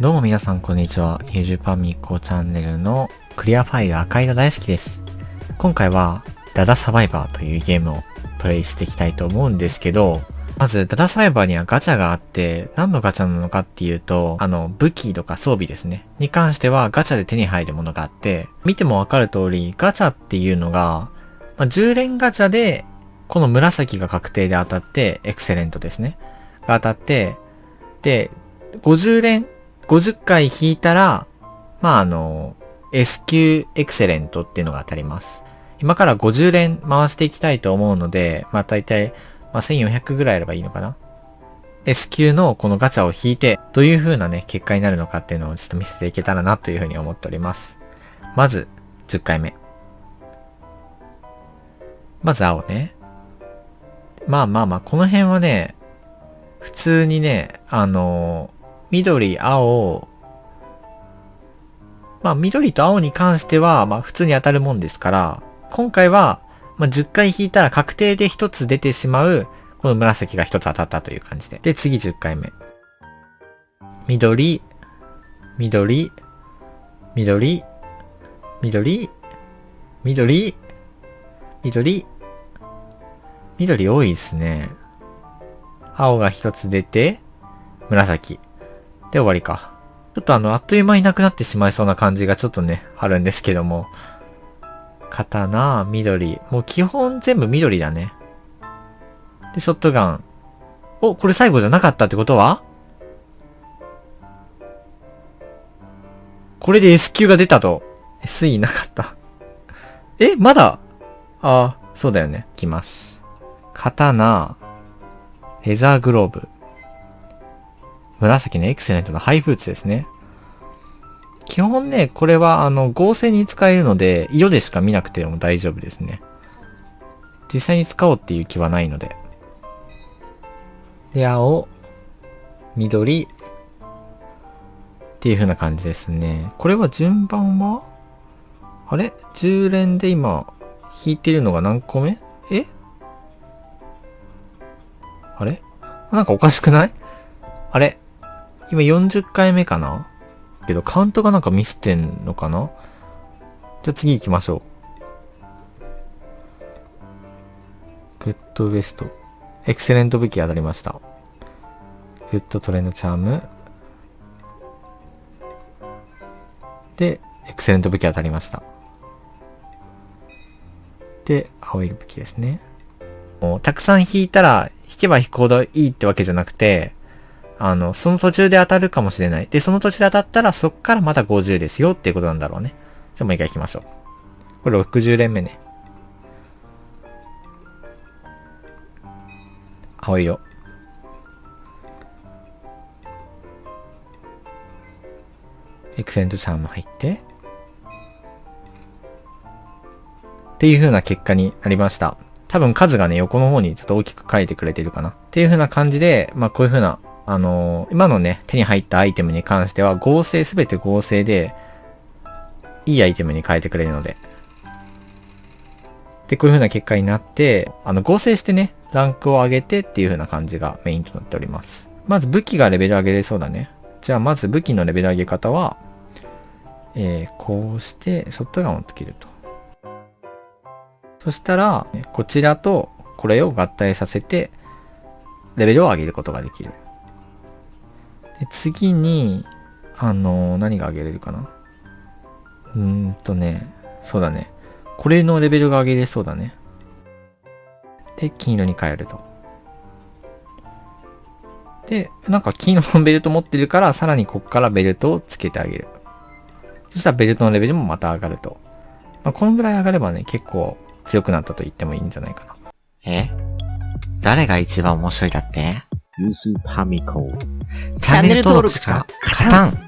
どうも皆さんこんにちは。ゆじパミコチャンネルのクリアファイル赤色大好きです。今回はダダサバイバーというゲームをプレイしていきたいと思うんですけど、まずダダサバイバーにはガチャがあって、何のガチャなのかっていうと、あの武器とか装備ですね。に関してはガチャで手に入るものがあって、見てもわかる通りガチャっていうのが、まあ、10連ガチャでこの紫が確定で当たって、エクセレントですね。が当たって、で、50連50回引いたら、まあ、あの、S 級エクセレントっていうのが当たります。今から50連回していきたいと思うので、まあ、大体、まあ、1400ぐらいあればいいのかな ?S 級のこのガチャを引いて、どういう風なね、結果になるのかっていうのをちょっと見せていけたらなという風に思っております。まず、10回目。まず青ね。まあまあまあ、この辺はね、普通にね、あの緑、青、まあ緑と青に関しては、まあ普通に当たるもんですから、今回は、まあ10回引いたら確定で1つ出てしまう、この紫が1つ当たったという感じで。で、次10回目。緑、緑、緑、緑、緑、緑、緑多いですね。青が1つ出て、紫。で終わりか。ちょっとあの、あっという間になくなってしまいそうな感じがちょっとね、あるんですけども。刀、緑。もう基本全部緑だね。で、ショットガン。お、これ最後じゃなかったってことは？これで S 級が出たと。SE なかった。え、まだ？ああ、そうだよね。きます。刀、レザーグローブ。紫のエクセレントのハイブーツですね。基本ね、これはあの合成に使えるので、色でしか見なくても大丈夫ですね。実際に使おうっていう気はないので。で、青、緑、っていう風な感じですね。これは順番はあれ ?10 連で今、引いてるのが何個目？え？あれ？なんかおかしくない？あれ？今40回目かな？けどカウントがなんかミスってんのかな？じゃあ次行きましょう。グッドウエスト。エクセレント武器当たりました。グッドトレンドチャーム。で、エクセレント武器当たりました。で、青い武器ですね。もうたくさん引いたら、引けば引くほどいいってわけじゃなくて、あの、その途中で当たるかもしれない。で、その途中で当たったら、そっからまた50ですよっていうことなんだろうね。じゃあもう一回行きましょう。これ60連目ね。青色。エクセントチャーム入って。っていう風な結果になりました。多分数がね、横の方にちょっと大きく書いてくれてるかな。っていう風な感じで、まあこういう風な、あのー今のね、手に入ったアイテムに関しては合成、すべて合成で、いいアイテムに変えてくれるので。で、こういう風な結果になって、あの、合成してね、ランクを上げてっていう風な感じがメインとなっております。まず武器がレベル上げれそうだね。じゃあまず武器のレベル上げ方は、えー、こうして、ショットガンをつけると。そしたら、こちらとこれを合体させて、レベルを上げることができる。で次に、あのー何が上げれるかな？うーんとね、そうだね。これのレベルが上げれそうだね。で、金色に変えると。で、なんか金色のベルト持ってるから、さらにこっからベルトをつけてあげる。そしたらベルトのレベルもまた上がると。まあ、このぐらい上がればね、結構強くなったと言ってもいいんじゃないかな。え？誰が一番面白いだって？ユースパミコ。チャンネル登録しか勝たん